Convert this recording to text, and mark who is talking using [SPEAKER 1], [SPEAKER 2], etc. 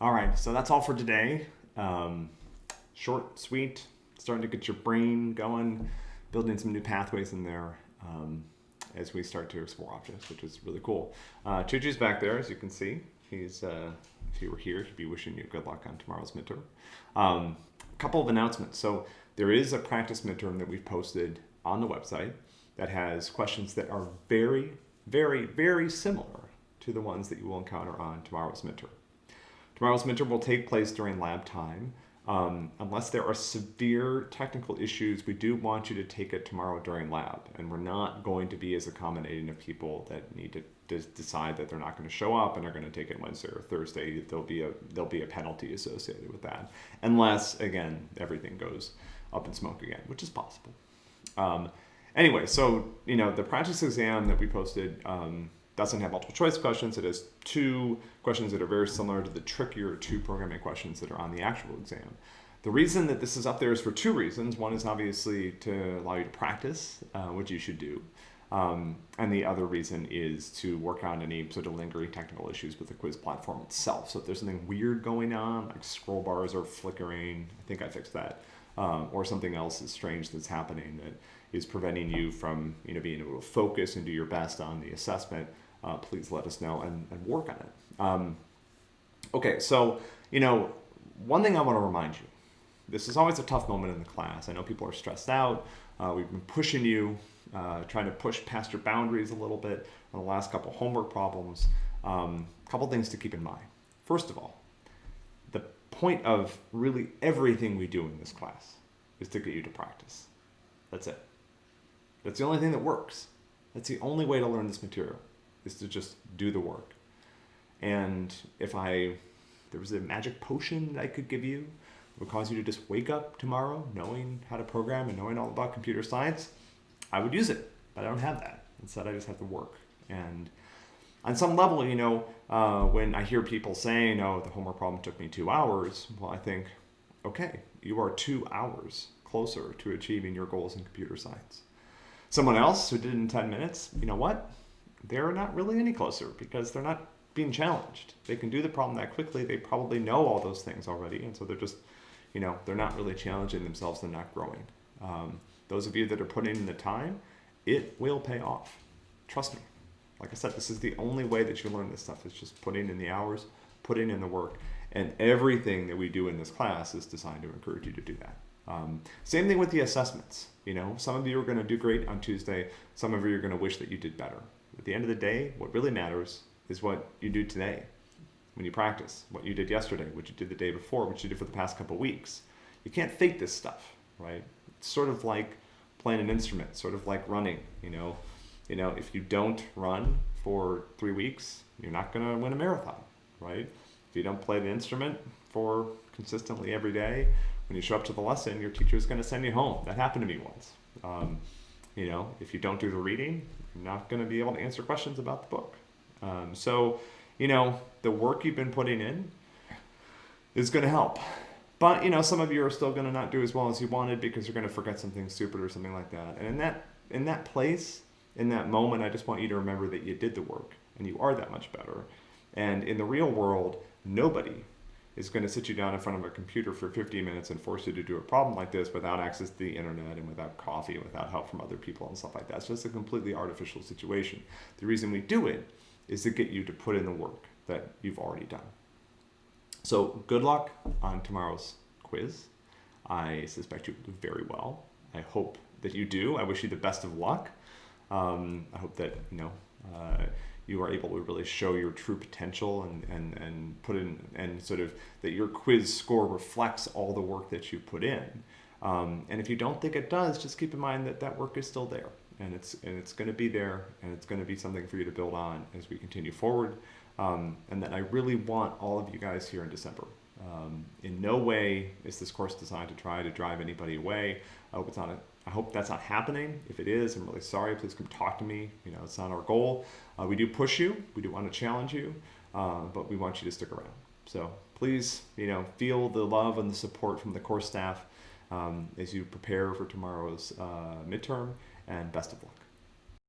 [SPEAKER 1] All right, so that's all for today. Um, short, sweet, starting to get your brain going, building some new pathways in there um, as we start to explore objects, which is really cool. Uh, Chuchu's back there, as you can see. He's, uh, if he were here, he'd be wishing you good luck on tomorrow's midterm. Um, a couple of announcements. So there is a practice midterm that we've posted on the website that has questions that are very, very, very similar to the ones that you will encounter on tomorrow's midterm. Tomorrow's midterm will take place during lab time. Um, unless there are severe technical issues, we do want you to take it tomorrow during lab. And we're not going to be as accommodating of people that need to decide that they're not going to show up and are going to take it Wednesday or Thursday. There'll be a there'll be a penalty associated with that, unless again everything goes up in smoke again, which is possible. Um, anyway, so you know the practice exam that we posted. Um, doesn't have multiple choice questions. It has two questions that are very similar to the trickier two programming questions that are on the actual exam. The reason that this is up there is for two reasons. One is obviously to allow you to practice, uh, which you should do. Um, and the other reason is to work on any sort of lingering technical issues with the quiz platform itself. So if there's something weird going on, like scroll bars are flickering, I think I fixed that, um, or something else is strange that's happening that is preventing you from you know, being able to focus and do your best on the assessment, uh, please let us know and, and work on it. Um, okay, so, you know, one thing I want to remind you, this is always a tough moment in the class. I know people are stressed out. Uh, we've been pushing you, uh, trying to push past your boundaries a little bit on the last couple homework problems. A um, couple things to keep in mind. First of all, the point of really everything we do in this class is to get you to practice. That's it. That's the only thing that works. That's the only way to learn this material is to just do the work. And if I, there was a magic potion that I could give you, would cause you to just wake up tomorrow knowing how to program and knowing all about computer science, I would use it. But I don't have that. Instead, I just have to work. And on some level, you know, uh, when I hear people saying, oh, the homework problem took me two hours, well, I think, okay, you are two hours closer to achieving your goals in computer science. Someone else who did it in 10 minutes, you know what? They're not really any closer because they're not being challenged. They can do the problem that quickly. They probably know all those things already. And so they're just, you know, they're not really challenging themselves. They're not growing. Um, those of you that are putting in the time, it will pay off. Trust me. Like I said, this is the only way that you learn this stuff is just putting in the hours, putting in the work. And everything that we do in this class is designed to encourage you to do that. Um, same thing with the assessments. You know, some of you are going to do great on Tuesday. Some of you are going to wish that you did better. At the end of the day, what really matters is what you do today when you practice, what you did yesterday, what you did the day before, what you did for the past couple weeks. You can't fake this stuff, right? It's sort of like playing an instrument, sort of like running, you know. You know, if you don't run for three weeks, you're not going to win a marathon, right? If you don't play the instrument for consistently every day, when you show up to the lesson, your teacher is going to send you home. That happened to me once. Um, you know, if you don't do the reading, you're not going to be able to answer questions about the book. Um, so, you know, the work you've been putting in is going to help. But, you know, some of you are still going to not do as well as you wanted because you're going to forget something stupid or something like that. And in that, in that place, in that moment, I just want you to remember that you did the work and you are that much better. And in the real world, nobody is going to sit you down in front of a computer for 15 minutes and force you to do a problem like this without access to the internet and without coffee and without help from other people and stuff like that. It's just a completely artificial situation. The reason we do it is to get you to put in the work that you've already done. So good luck on tomorrow's quiz. I suspect you do very well. I hope that you do. I wish you the best of luck. Um, I hope that, you know, uh, you are able to really show your true potential and, and, and put in and sort of that your quiz score reflects all the work that you put in. Um, and if you don't think it does, just keep in mind that that work is still there and it's, and it's going to be there and it's going to be something for you to build on as we continue forward. Um, and that I really want all of you guys here in December. Um, in no way is this course designed to try to drive anybody away. I hope it's not a I hope that's not happening. If it is, I'm really sorry. Please come talk to me. You know, it's not our goal. Uh, we do push you. We do want to challenge you, uh, but we want you to stick around. So please, you know, feel the love and the support from the course staff um, as you prepare for tomorrow's uh, midterm, and best of luck.